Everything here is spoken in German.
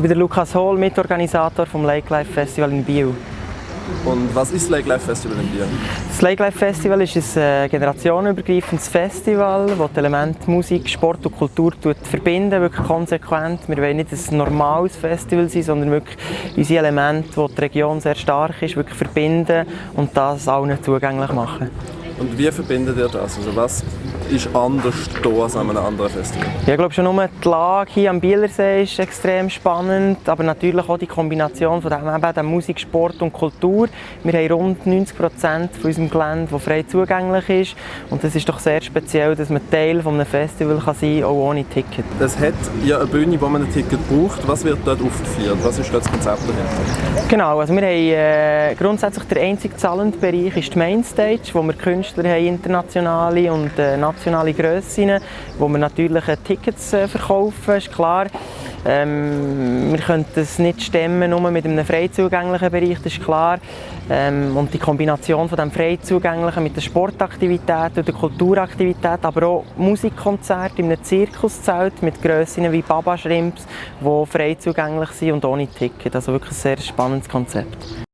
bin der Lukas Hohl, Mitorganisator vom Lake Life Festival in Biel. Und was ist das Lake Life Festival in Biel? Das Lake Life Festival ist ein äh, generationenübergreifendes Festival, das die Elemente Musik, Sport und Kultur verbinden, wirklich konsequent. Wir wollen nicht ein normales Festival sein, sondern wirklich unsere Elemente, die die Region sehr stark ist, wirklich verbinden und das allen zugänglich machen. Und wie verbindet ihr das? Also was ist anders hier als an einem anderen Festival? Ja, ich glaube schon nur die Lage hier am Bielersee ist extrem spannend, aber natürlich auch die Kombination von dem, eben, dem Musik, Sport und Kultur. Wir haben rund 90 Prozent von unserem Gelände, das frei zugänglich ist und es ist doch sehr speziell, dass man Teil eines Festivals kann sein kann, auch ohne Ticket. Es hat ja eine Bühne, wo man ein Ticket braucht. Was wird dort aufgeführt? Was ist dort das Konzept dahinter? Genau, also wir haben äh, grundsätzlich der einzige zahlende Bereich ist die Mainstage, wo wir Künstler haben, internationale und äh, nationale Grössen, wo wir natürlich äh, Tickets äh, verkaufen, ist klar. Ähm, wir können das nicht stemmen nur mit einem frei zugänglichen Bereich, das ist klar. Ähm, und die Kombination von dem frei zugänglichen mit der Sportaktivität und der Kulturaktivität, aber auch Musikkonzerte in einem Zirkuszelt mit Grössen wie Baba Shrimps, die frei zugänglich sind und ohne Ticket. Also wirklich ein sehr spannendes Konzept.